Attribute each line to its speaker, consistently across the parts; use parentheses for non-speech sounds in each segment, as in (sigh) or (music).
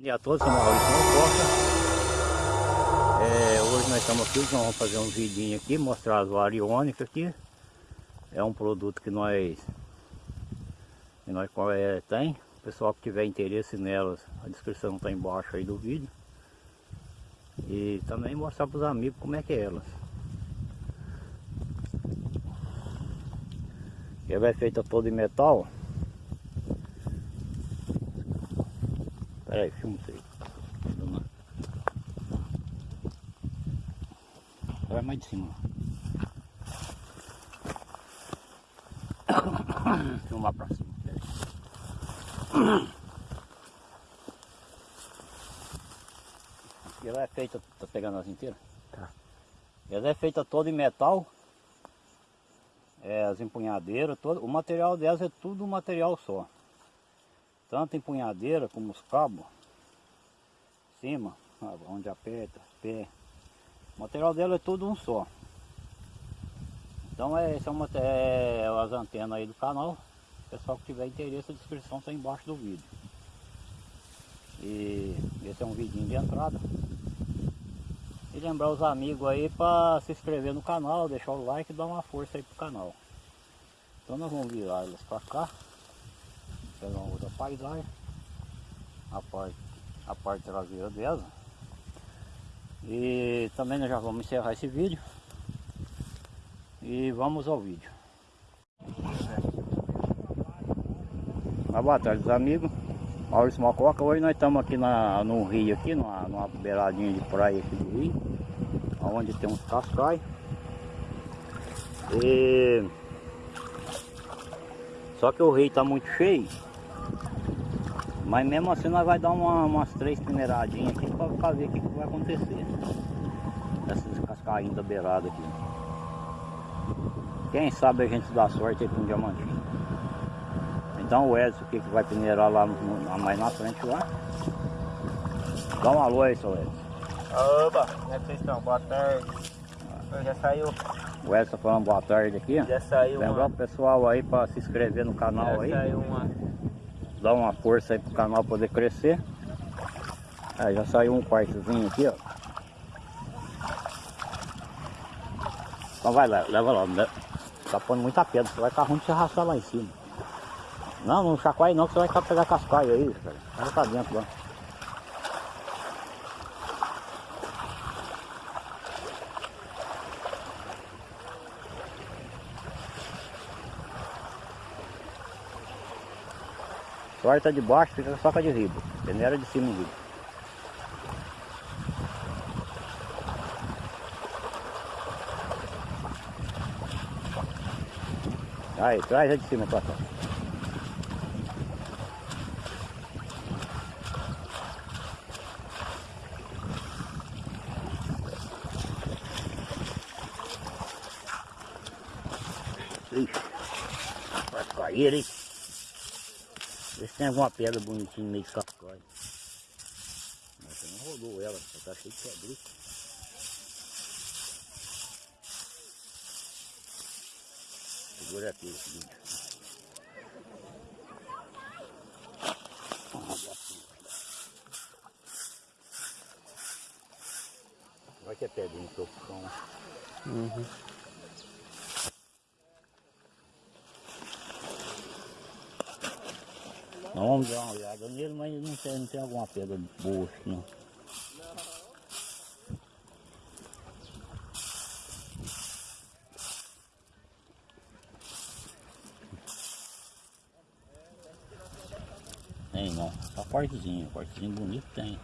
Speaker 1: Bom dia a todos, sou Maurício Costa. É, hoje nós estamos aqui, nós vamos fazer um vidinho aqui, mostrar as variônicas aqui. É um produto que nós, que nós é, tem. O pessoal que tiver interesse nelas, a descrição está embaixo aí do vídeo. E também mostrar para os amigos como é que é elas. Ela é feita toda em metal. Pera aí, filma isso aí. Vai mais de cima. Filmar pra cima. E ela é feita, tá pegando as inteiras? Tá. Ela é feita toda em metal. É, as empunhadeiras, todo, o material delas é tudo um material só tanto empunhadeira como os cabos, cima, onde aperta, pé. O material dela é tudo um só. Então é, esse é, é as antenas aí do canal. Pessoal que tiver interesse, a descrição está embaixo do vídeo. E esse é um vidinho de entrada. E lembrar os amigos aí para se inscrever no canal, deixar o like e dar uma força aí pro canal. Então nós vamos virar elas para cá pegar uma outra paisagem. A parte, a parte traseira dela. E também nós já vamos encerrar esse vídeo. E vamos ao vídeo. Uma boa tarde amigos Maurício Mococa, hoje nós estamos aqui na, no rio aqui, numa, numa beiradinha de praia aqui do rio onde tem uns cascais. E só que o rio está muito cheio mas mesmo assim nós vai dar uma, umas três peneiradinhas aqui para ver o que, que, vai acontecer. Essas cascainhas da beirada aqui. Quem sabe a gente dá sorte aí com um diamantinho. Então o Edson que, que vai peneirar lá no, mais na frente lá. Dá um alô aí, seu Edson.
Speaker 2: Oba, como é que vocês estão? Boa tarde. Eu já saiu.
Speaker 1: O Edson falando boa tarde aqui.
Speaker 2: Já saiu
Speaker 1: Lembrar o pessoal aí para se inscrever no canal
Speaker 2: já
Speaker 1: aí.
Speaker 2: Já saiu uma
Speaker 1: dar uma força aí pro canal poder crescer. Aí já saiu um quartozinho aqui, ó. Então vai lá, leva lá. Né? Tá pondo muita pedra, você vai ficar ruim de se arrastar lá em cima. Não, não chacoalhe não, que você vai pegar cascaio aí, cara. Vai pra dentro lá. Sorte de baixo, fica só com a de riba. Peneira de cima riba. Aí, traz a de cima pra cá. Ixi, vai cair, hein? Tem alguma pedra bonitinha meio de cascói. Mas você não rodou ela, só tá cheio de pedrica. Segura aqui vídeo. Vai que é pedrinha que eu Uhum. Vamos dar uma olhada nele, mas não tem, não tem alguma pedra boa assim, não. Tem não, só cortezinho, cortezinho bonito tem.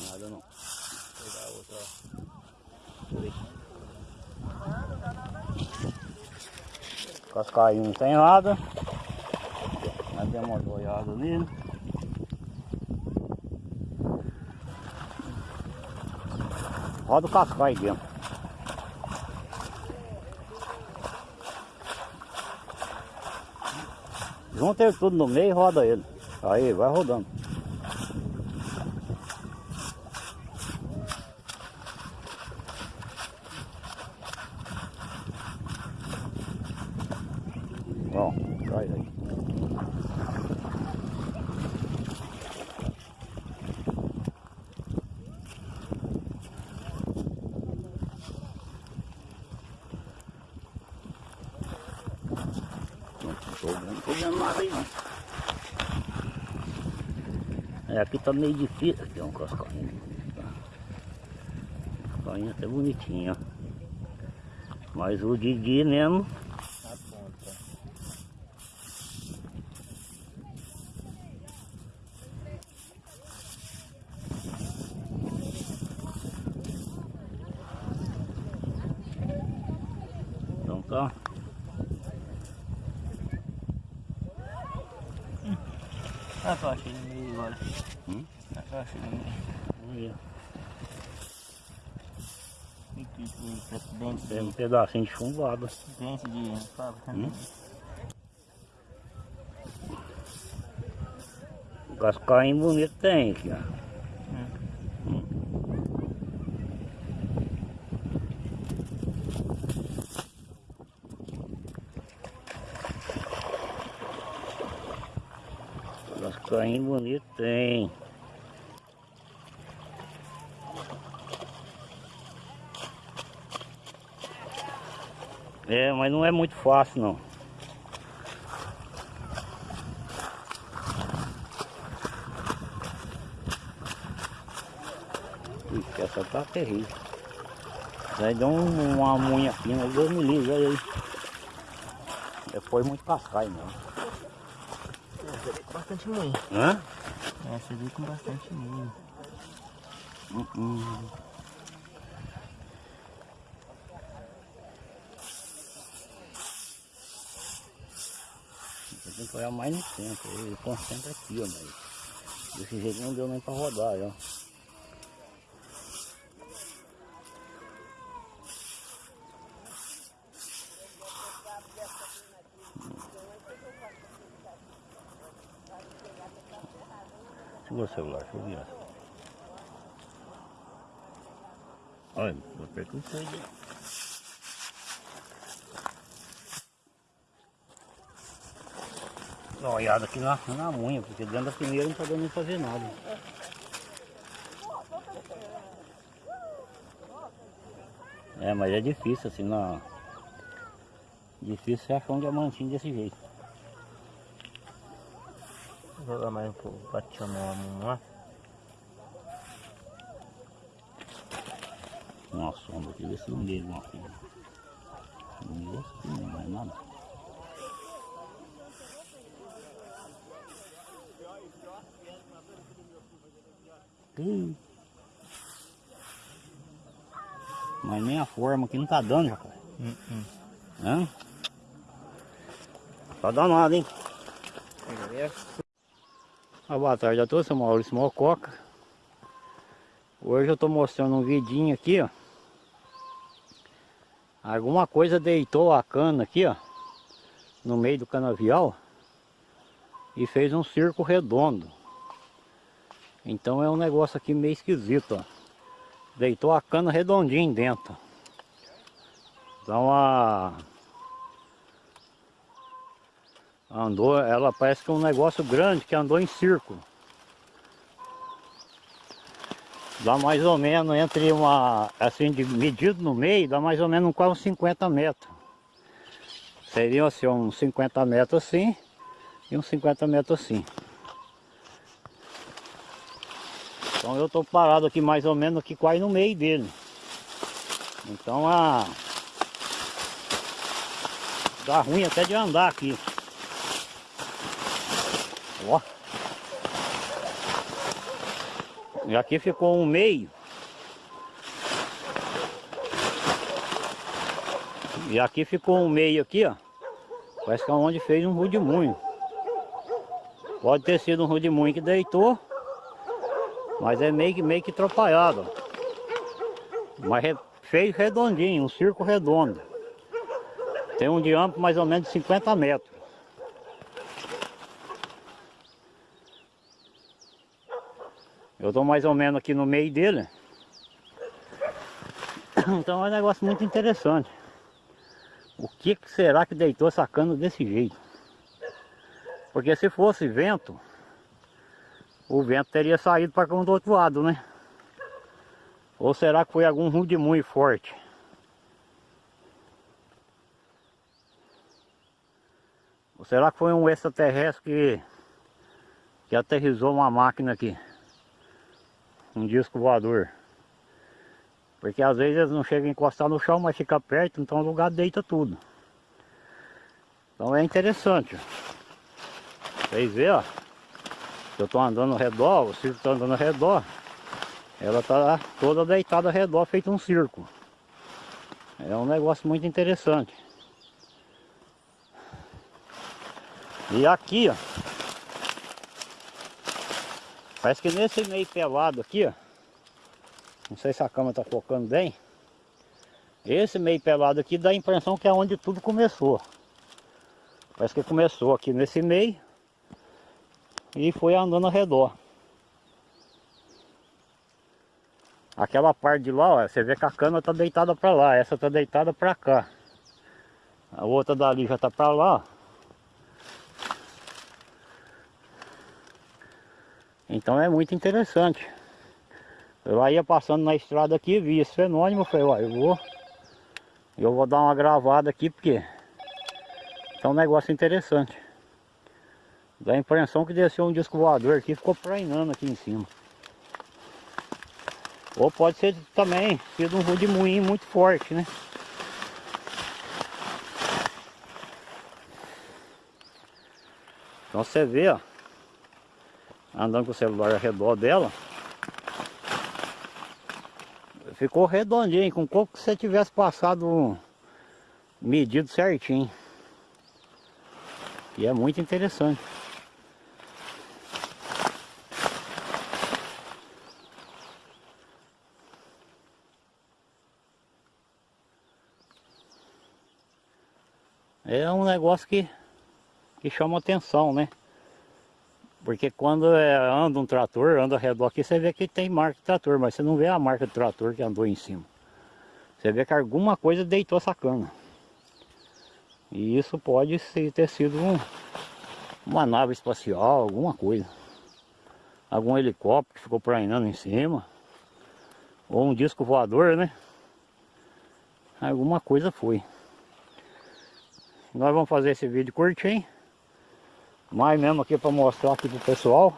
Speaker 1: Nada não. Vou pegar outra. Cascainho não tem nada. Nós demos uma olhada ali. Roda o cascaio dentro. Junta ele tudo no meio e roda ele. Aí, vai rodando. Bom, traz aí. Não tô vendo, não tô vendo nada aí não. É, aqui tá meio difícil, aqui um cascainho. Cascainho até bonitinho, ó. Mas o Didi mesmo
Speaker 2: Na ponta.
Speaker 1: Então tá.
Speaker 2: Ah, eu achei no meio agora.
Speaker 1: Hum? Tem um pedacinho de chumbado.
Speaker 2: Dente de... fábrica.
Speaker 1: Hum? Cascainho bonito tem aqui, ó. Cascainho bonito tem. É, mas não é muito fácil não. Ixi, essa tá terrível. Aí deu um, uma unha fina, Deus me livre, olha aí. Depois muito cascaio não.
Speaker 2: Bastante moinho.
Speaker 1: Hã?
Speaker 2: Essa veio com bastante moinho.
Speaker 1: Hum. Você tem que olhar mais no centro, ele concentra aqui, ó, mas desse jeito não deu nem pra rodar, ó. Segura o celular, deixa eu virar. Olha, vou perder o fogo. Dá uma olhada aqui na, na unha, porque dentro da primeira não tá dando nem pra ver nada. É, mas é difícil assim na. Difícil você achar um diamantinho desse jeito.
Speaker 2: Vou jogar mais um pouco pra chamar a mão lá.
Speaker 1: Uma sombra aqui, ver se não deu alguma coisa. Não deu assim, não vai nada. Ih. Mas nem a forma aqui não tá dando, rapaz.
Speaker 2: Hum, hum.
Speaker 1: Hã? Tá danado, hein? Ah, boa tarde a todos, sou Maurício Mococa. Hoje eu tô mostrando um vidinho aqui, ó. Alguma coisa deitou a cana aqui, ó. No meio do canavial. E fez um circo redondo. Então é um negócio aqui meio esquisito, ó. Deitou a cana redondinho dentro. Então a... Andou, ela parece que é um negócio grande que andou em círculo. Dá mais ou menos entre uma, assim, de medido no meio, dá mais ou menos quase uns 50 metros. Seriam assim, uns 50 metros assim e uns 50 metros assim. Então eu estou parado aqui mais ou menos aqui quase no meio dele. Então a... Dá ruim até de andar aqui. Ó. E aqui ficou um meio. E aqui ficou um meio aqui, ó. Parece que é onde fez um rudimunho. Pode ter sido um rudimunho que deitou. Mas é meio que, meio que atrapalhado. Mas re- fez redondinho, um circo redondo. Tem um diâmetro mais ou menos de 50 metros. Eu estou mais ou menos aqui no meio dele. (coughs) Então é um negócio muito interessante. O que, será que deitou essa cana desse jeito? Porque se fosse vento, o vento teria saído para cá do outro lado, né? Ou será que foi algum muito forte? Ou será que foi um extraterrestre que, que aterrizou uma máquina aqui? Um disco voador. Porque às vezes eles não chegam a encostar no chão, mas fica perto, então o lugar deita tudo. Então é interessante. Vocês veem, ó. Eu estou andando ao redor, o circo está andando ao redor. Ela está toda deitada ao redor, feito um circo. É um negócio muito interessante. E aqui, ó. Parece que nesse meio pelado aqui, ó. Não sei se a câmera está focando bem. Esse meio pelado aqui dá a impressão que é onde tudo começou. Parece que começou aqui nesse meio e foi andando ao redor. Aquela parte de lá, ó, você vê que a cana está deitada para lá, essa está deitada para cá. A outra dali já está para lá. Então é muito interessante. Eu ia passando na estrada aqui, vi esse fenômeno, falei, ó, eu vou, eu vou dar uma gravada aqui porque é um negócio interessante. Dá a impressão que desceu um disco voador aqui ficou prainando aqui em cima. Ou pode ser também sido um moinho muito forte, né? Então você vê, ó, andando com o celular ao redor dela, ficou redondinho, com como que você tivesse passado medido certinho. E é muito interessante. É um negócio que, que chama atenção, né? Porque quando é, anda um trator, anda ao redor aqui, você vê que tem marca de trator, mas você não vê a marca do trator que andou em cima. Você vê que alguma coisa deitou essa cana. E isso pode ter sido um, uma nave espacial, alguma coisa. Algum helicóptero que ficou prainando em cima. Ou um disco voador, né? Alguma coisa foi. Nós vamos fazer esse vídeo curtinho. Mais mesmo aqui para mostrar aqui pro pessoal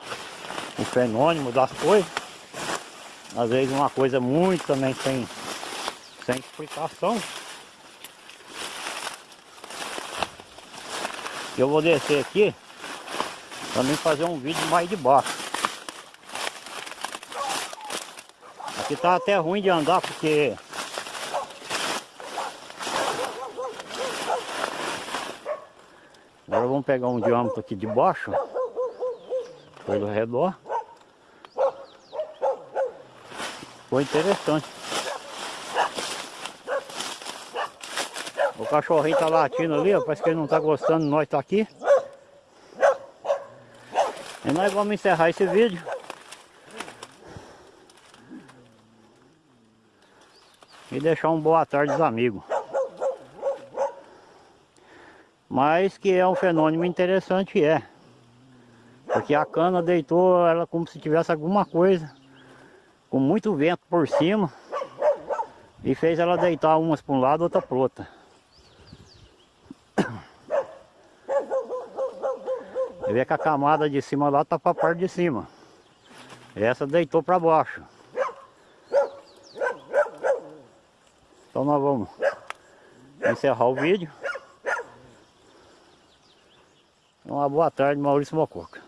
Speaker 1: o fenômeno das coisas. Às vezes uma coisa muito também sem, sem explicação. Eu vou descer aqui também fazer um vídeo mais de baixo. Aqui tá até ruim de andar porque vamos pegar um diâmetro aqui de baixo, pelo redor. Foi interessante. O cachorrinho tá latindo ali, ó, parece que ele não tá gostando, nós tá aqui. E nós vamos encerrar esse vídeo. E deixar um boa tarde aos amigos mas que é um fenômeno interessante é. Porque a cana deitou ela como se tivesse alguma coisa com muito vento por cima e fez ela deitar umas para um lado outra para outra (coughs) Você vê que a camada de cima lá está para a parte de cima. Essa deitou para baixo. Então nós vamos encerrar o vídeo uma boa tarde, Maurício Mococa.